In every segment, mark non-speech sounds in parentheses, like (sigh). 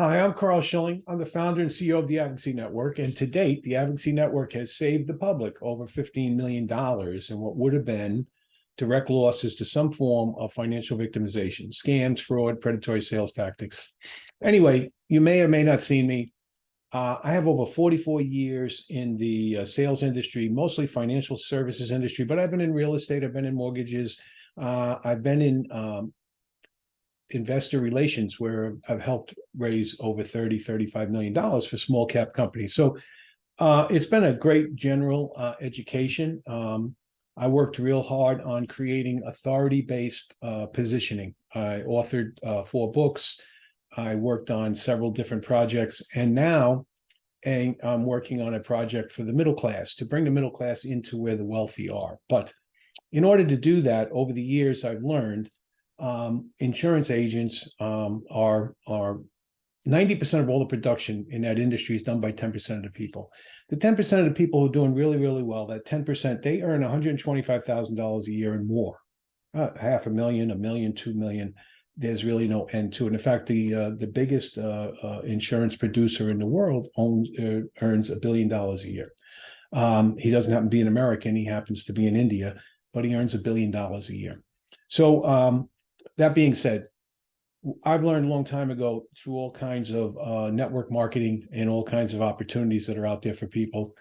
Hi, I'm Carl Schilling. I'm the founder and CEO of the Advocacy Network. And to date, the Advocacy Network has saved the public over $15 million in what would have been direct losses to some form of financial victimization, scams, fraud, predatory sales tactics. Anyway, you may or may not seen me. Uh, I have over 44 years in the uh, sales industry, mostly financial services industry, but I've been in real estate, I've been in mortgages, uh, I've been in um, investor relations where I've helped raise over 30, 35 million dollars for small cap companies. So uh, it's been a great general uh, education. Um, I worked real hard on creating authority-based uh, positioning. I authored uh, four books. I worked on several different projects, and now and I'm working on a project for the middle class to bring the middle class into where the wealthy are. But in order to do that, over the years, I've learned um, insurance agents um, are are 90% of all the production in that industry is done by 10% of the people. The 10% of the people who are doing really, really well, that 10%, they earn $125,000 a year and more. Uh, half a million, a million, two million. There's really no end to it. In fact, the uh, the biggest uh, uh insurance producer in the world owns uh, earns a billion dollars a year. Um, he doesn't happen to be an American. He happens to be in India, but he earns a billion dollars a year. So um, that being said, I've learned a long time ago through all kinds of uh, network marketing and all kinds of opportunities that are out there for people.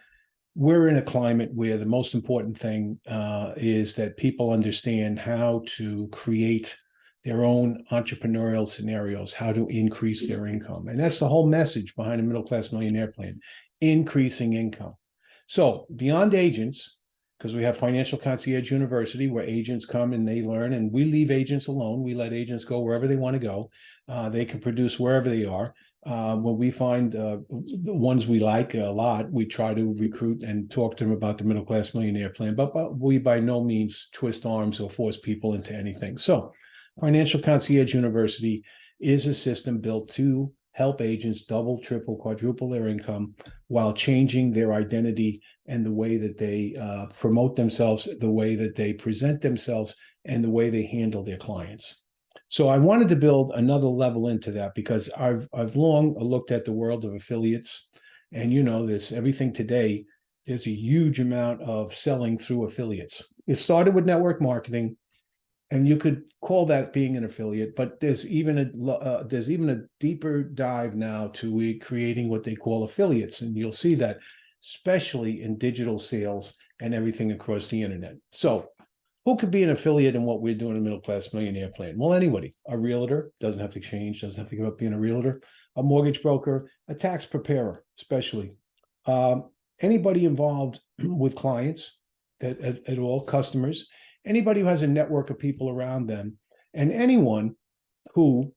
We're in a climate where the most important thing uh, is that people understand how to create their own entrepreneurial scenarios, how to increase their income. And that's the whole message behind the middle class millionaire plan, increasing income. So beyond agents, because we have Financial Concierge University where agents come and they learn and we leave agents alone. We let agents go wherever they want to go. Uh, they can produce wherever they are. Uh, when we find uh, the ones we like a lot, we try to recruit and talk to them about the middle class millionaire plan, but, but we by no means twist arms or force people into anything. So Financial Concierge University is a system built to help agents double, triple, quadruple their income while changing their identity and the way that they uh, promote themselves, the way that they present themselves, and the way they handle their clients. So I wanted to build another level into that because I've I've long looked at the world of affiliates, and you know this everything today. There's a huge amount of selling through affiliates. It started with network marketing, and you could call that being an affiliate but there's even a uh, there's even a deeper dive now to creating what they call affiliates and you'll see that especially in digital sales and everything across the internet. So who could be an affiliate in what we're doing in middle class millionaire plan? Well anybody. A realtor doesn't have to change doesn't have to give up being a realtor. A mortgage broker a tax preparer especially. Um, anybody involved (clears throat) with clients that at, at all customers anybody who has a network of people around them, and anyone who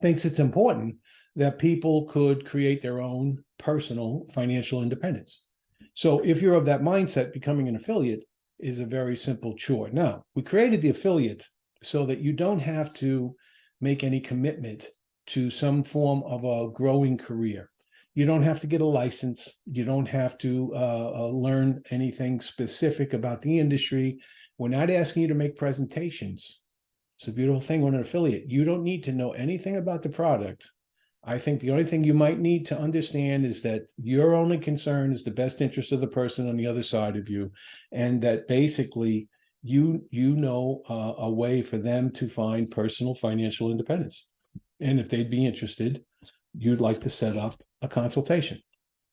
thinks it's important that people could create their own personal financial independence. So if you're of that mindset, becoming an affiliate is a very simple chore. Now, we created the affiliate so that you don't have to make any commitment to some form of a growing career. You don't have to get a license. You don't have to uh, uh, learn anything specific about the industry. We're not asking you to make presentations. It's a beautiful thing when an affiliate. You don't need to know anything about the product. I think the only thing you might need to understand is that your only concern is the best interest of the person on the other side of you, and that basically you you know uh, a way for them to find personal financial independence. And if they'd be interested, you'd like to set up a consultation.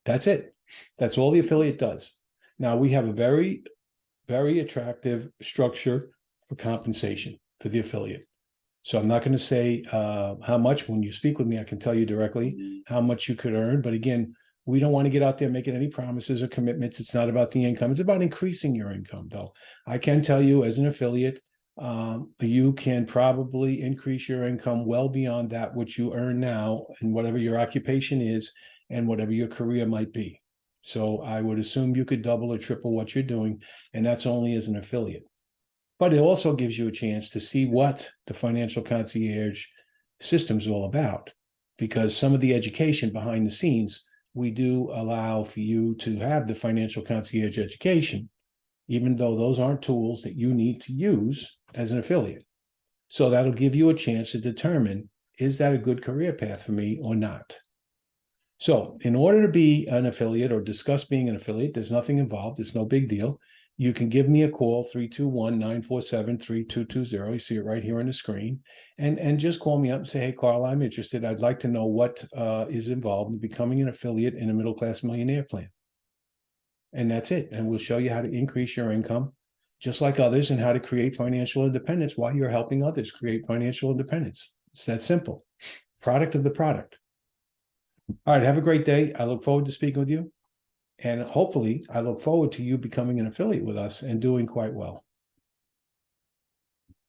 That's it. That's all the affiliate does. Now we have a very very attractive structure for compensation for the affiliate. So I'm not going to say uh, how much. When you speak with me, I can tell you directly mm-hmm. how much you could earn. But again, we don't want to get out there making any promises or commitments. It's not about the income. It's about increasing your income, though. I can tell you as an affiliate, um, you can probably increase your income well beyond that which you earn now and whatever your occupation is and whatever your career might be. So I would assume you could double or triple what you're doing, and that's only as an affiliate. But it also gives you a chance to see what the financial concierge system is all about, because some of the education behind the scenes, we do allow for you to have the financial concierge education, even though those aren't tools that you need to use as an affiliate. So that'll give you a chance to determine is that a good career path for me or not? So in order to be an affiliate or discuss being an affiliate, there's nothing involved. It's no big deal. You can give me a call, 321-947-3220. You see it right here on the screen. And, and just call me up and say, hey, Carl, I'm interested. I'd like to know what uh, is involved in becoming an affiliate in a middle-class millionaire plan. And that's it. And we'll show you how to increase your income just like others and how to create financial independence while you're helping others create financial independence. It's that simple. Product of the product. All right, have a great day. I look forward to speaking with you. And hopefully, I look forward to you becoming an affiliate with us and doing quite well.